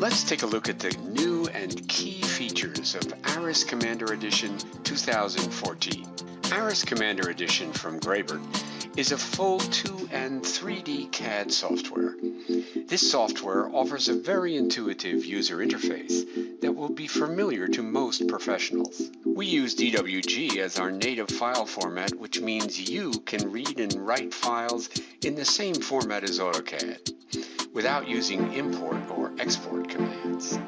Let's take a look at the new and key features of ARES Commander Edition 2014. ARES Commander Edition from Graebert is a full 2 and 3D CAD software. This software offers a very intuitive user interface that will be familiar to most professionals. We use DWG as our native file format, which means you can read and write files in the same format as AutoCAD without using import or export commands.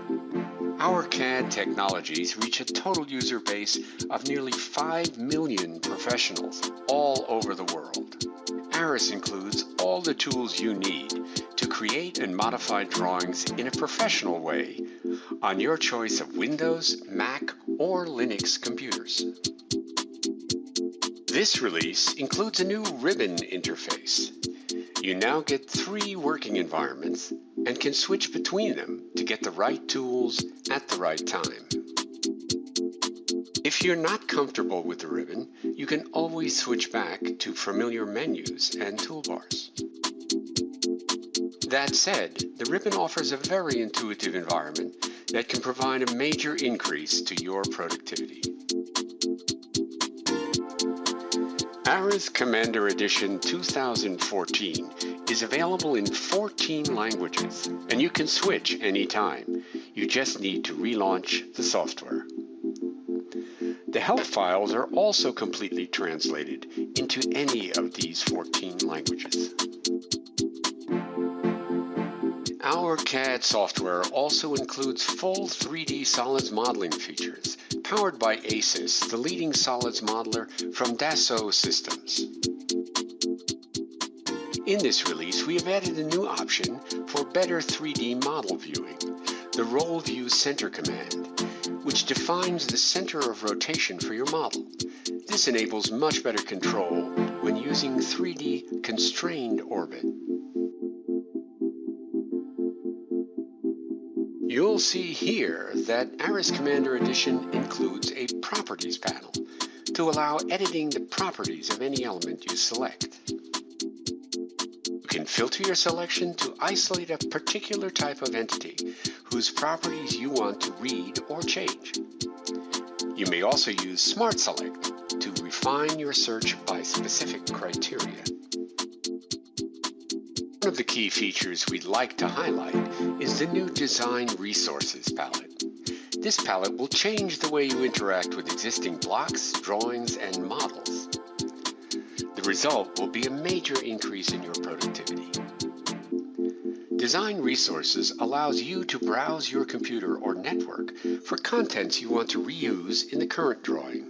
Our CAD technologies reach a total user base of nearly 5 million professionals all over the world. ARES includes all the tools you need to create and modify drawings in a professional way on your choice of Windows, Mac, or Linux computers. This release includes a new ribbon interface. You now get three working environments and can switch between them to get the right tools at the right time. If you're not comfortable with the ribbon, you can always switch back to familiar menus and toolbars. That said, the ribbon offers a very intuitive environment that can provide a major increase to your productivity. ARES Commander Edition 2014 is available in 14 languages, and you can switch anytime. You just need to relaunch the software. The help files are also completely translated into any of these 14 languages. Our CAD software also includes full 3D solids modeling features, powered by ACIS, the leading solids modeler from Dassault Systems. In this release, we have added a new option for better 3D model viewing, the Roll View Center command, which defines the center of rotation for your model. This enables much better control when using 3D constrained orbit. You'll see here that ARES Commander Edition includes a Properties panel to allow editing the properties of any element you select You can filter your selection to isolate a particular type of entity whose properties you want to read or change. You may also use Smart Select to refine your search by specific criteria. Key features we'd like to highlight is the new Design Resources palette. This palette will change the way you interact with existing blocks, drawings, and models. The result will be a major increase in your productivity. Design Resources allows you to browse your computer or network for contents you want to reuse in the current drawing.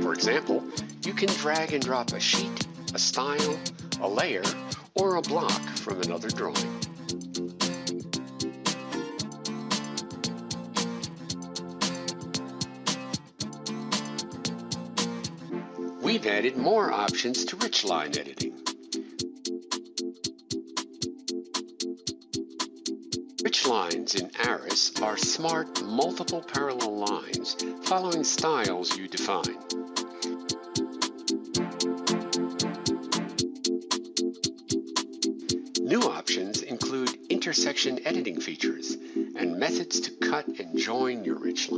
For example, you can drag and drop a sheet, a style, a layer, or a block from another drawing. we've added more options to rich line editing. Rich lines in ARES are smart multiple parallel lines following styles you define. Intersection editing features and methods to cut and join your rich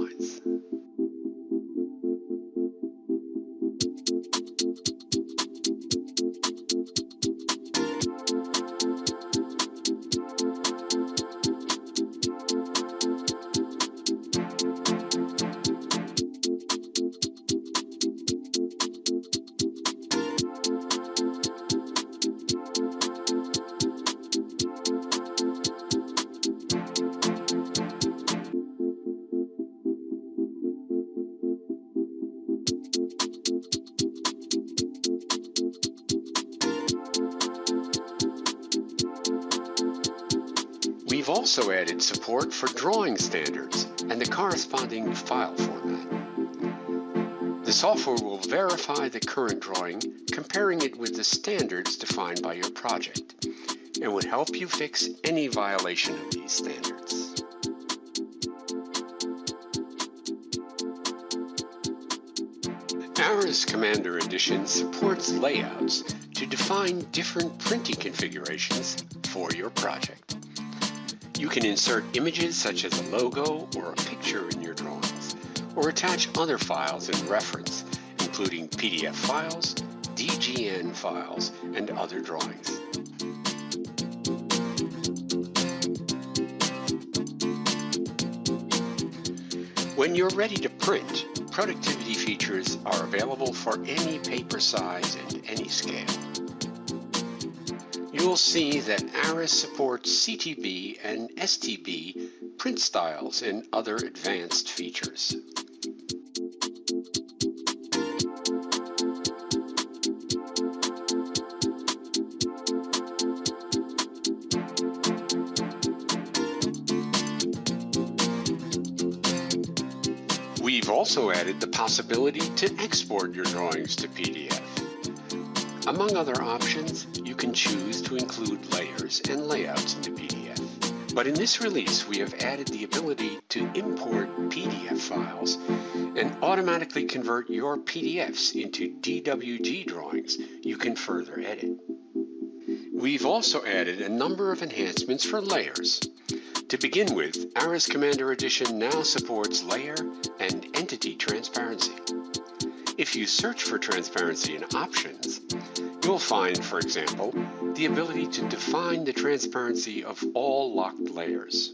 We've also added support for drawing standards and the corresponding file format. The software will verify the current drawing, comparing it with the standards defined by your project, and would help you fix any violation of these standards. ARES Commander Edition supports layouts to define different printing configurations for your project. You can insert images such as a logo or a picture in your drawings, or attach other files in reference, including PDF files, DGN files, and other drawings. When you're ready to print, productivity features are available for any paper size and any scale. You'll see that ARES supports CTB and STB print styles and other advanced features. We've also added the possibility to export your drawings to PDF. Among other options, you can choose to include layers and layouts into PDF. But in this release, we have added the ability to import PDF files and automatically convert your PDFs into DWG drawings you can further edit. We've also added a number of enhancements for layers. To begin with, ARES Commander Edition now supports layer and entity transparency. If you search for transparency in options, you'll find, for example, the ability to define the transparency of all locked layers.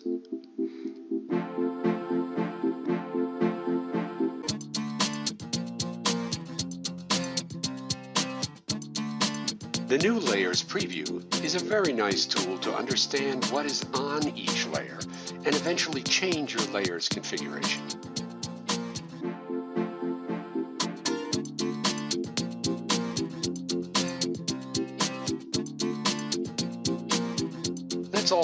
The new Layers preview is a very nice tool to understand what is on each layer and eventually change your layer's configuration.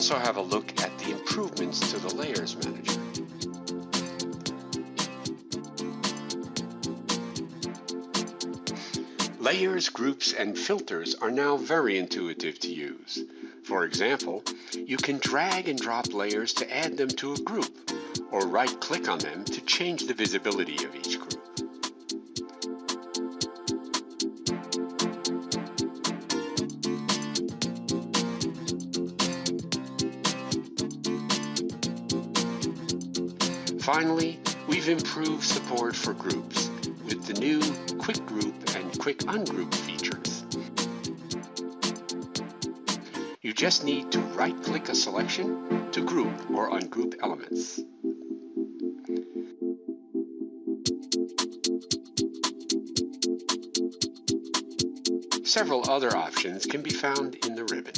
Also have a look at the improvements to the Layers Manager. Layers, groups, and filters are now very intuitive to use. For example, you can drag and drop layers to add them to a group, or right-click on them to change the visibility of each group. Finally, we've improved support for groups with the new Quick Group and Quick Ungroup features. You just need to right-click a selection to group or ungroup elements. Several other options can be found in the ribbon.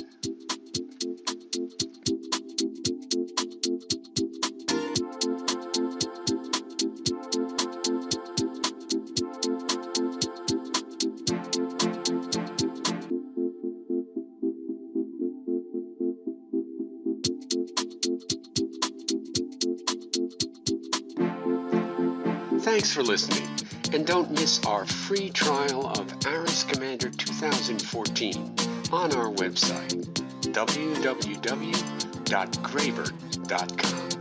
Thanks for listening, and don't miss our free trial of ARES Commander 2014 on our website, www.graebert.com.